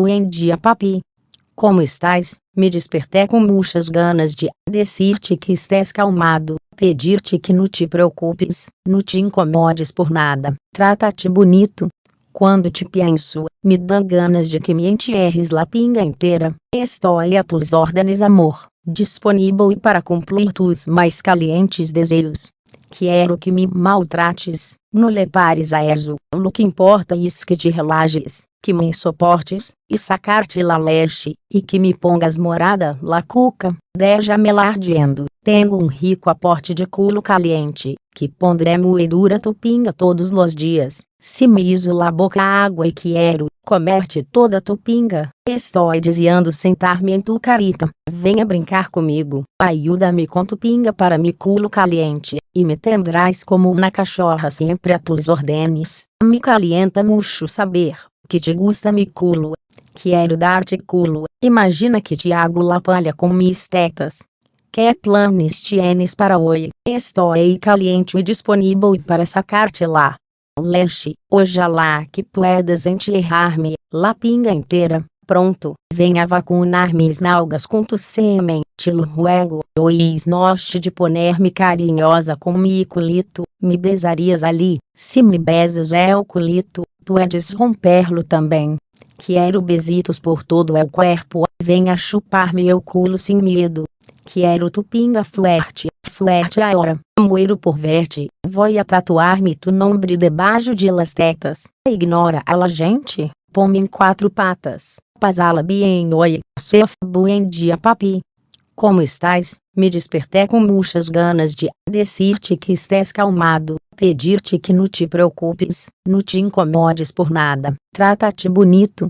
buen dia papi. Como estás? Me despertei com murchas ganas de decir-te que estés calmado, pedir-te que não te preocupes, não te incomodes por nada, trata-te bonito. Quando te penso, me dá ganas de que me entierres la pinga inteira. Estou a tus órdenes amor, disponível para cumprir tus mais calientes desejos. Quero que me maltrates, não levares a eso, o que importa é que te relajes, que me soportes, e sacar-te la leche, e que me pongas morada la cuca, deixa-me ardiendo, tenho um rico aporte de culo caliente, que pondré moedura tupinga todos os dias, se me iso la boca água e quero, comer-te toda tupinga, estou desejando sentar-me em tu carita, venha brincar comigo, ajuda-me com tupinga para me culo caliente, e me tendrás como uma cachorra sempre a tus ordenes. Me calienta mucho saber, que te gusta mi culo. Quero dar-te culo, imagina que te hago la palha com mis tetas. Que planes tienes para hoje? Estou caliente e disponível para sacar-te lá. Leche, ojalá que puedas enterrar-me, la pinga inteira, Pronto, venha vacunar mis nalgas com tu semen, te lo ruego, ois noste de poner-me carinhosa com mi culito, me besarias ali, se me besas é o culito, tu edes romper-lo também. Quero besitos por todo o corpo, venha chupar meu culo sem medo. Quero tu pinga fuerte, fuerte agora, moero por verte, voy a tatuar-me tu nombre debaixo de las tetas. Ignora a la gente, põe em quatro patas. Pasala bien oi, sef buen dia papi. Como estás? Me despertei com murchas ganas de decir-te que estés calmado, pedir-te que não te preocupes, não te incomodes por nada, trata-te bonito.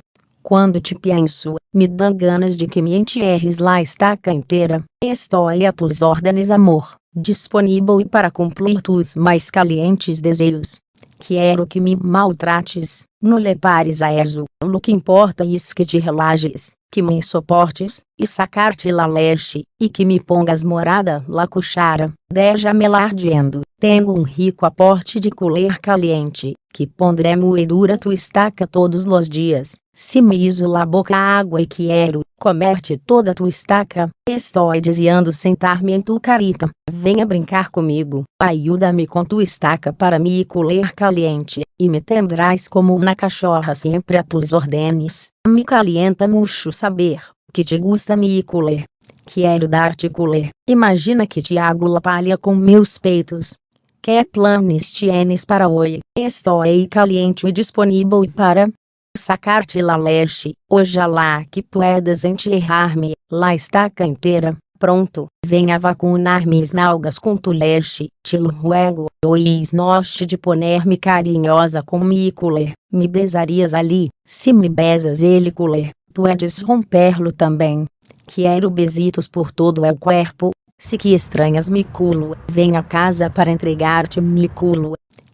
Quando te penso, me dá ganas de que me entierres lá estaca inteira. Estou a tus órdenes amor, disponível para cumprir tus mais calientes desejos. Quero que me maltrates, não levares a eso, o que importa é que te relajes, que me soportes, e sacar-te la leche, e que me pongas morada la cuchara, deixa-me ardiendo, tenho um rico aporte de colher caliente, que pondré moedura tu estaca todos os dias, se me iso la boca água e quero, comer-te toda tu estaca, estou desejando sentar-me em tu carita, venha brincar comigo, ajuda-me com tu estaca para me colher caliente, e me tendrás como uma cachorra sempre a tus ordenes, me calienta mucho saber, que te gusta me colher. Quero dar-te colher, imagina que te hago la palha com meus peitos, que planes tienes para hoje? Estou caliente e disponível para sacar-te la leche, ojalá que puedas enterrar-me, la estaca inteira. Pronto, venha vacunar mis nalgas com tu leche, te ruego, ois noste de poner-me carinhosa com mi culer, me besarias ali, se me besas ele culer, tu edes romper-lo também. Quero besitos por todo o corpo, se que estranhas me culo, vem a casa para entregar-te me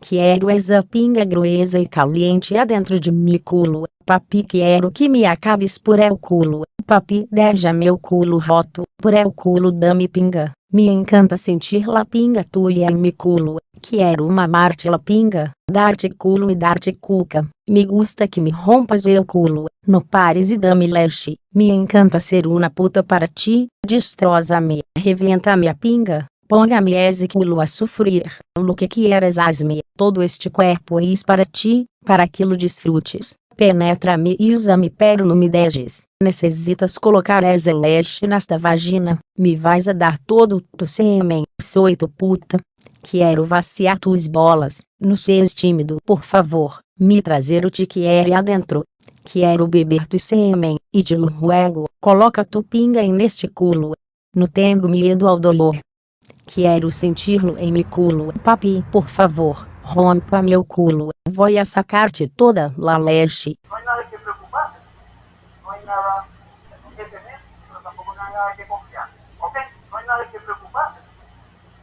Quero essa pinga gruesa e caliente adentro de me culo. Papi quero que me acabes por el culo. Papi deixa meu culo roto, por el culo dame pinga. Me encanta sentir la pinga tua em me culo. Quero mamar-te la pinga, dar-te culo e dar-te cuca. Me gusta que me rompas el culo, no pares e dame leche. Me encanta ser uma puta para ti, destroza-me, reventa-me a pinga. Ponga-me culo a sofrer, lo que quieras asme, todo este corpo is para ti, para aquilo desfrutes. Penetra-me e usa-me pero não me dejes. Necessitas colocar esse leche nesta vagina, me vais a dar todo tu sêmen, sou tu puta. Quero vaciar tuas bolas, no seres tímido por favor, me trazer o te quer adentro. Quero beber tu sêmen, e de ruego, coloca tu pinga neste culo. Não tenho medo ao dolor. Quero sentir-lo em meu culo. Papi, por favor, rompa meu culo. Vou sacar-te toda la leche. Não há nada que preocupar. Não há nada mas tampouco não há nada que confiar. Ok? Não há nada que preocupar.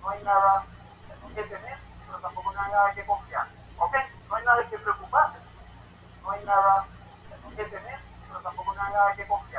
Não há nada mas tampouco não há nada que confiar. Ok? Não há nada que preocupar. Não há nada mas tampouco não há nada que confiar.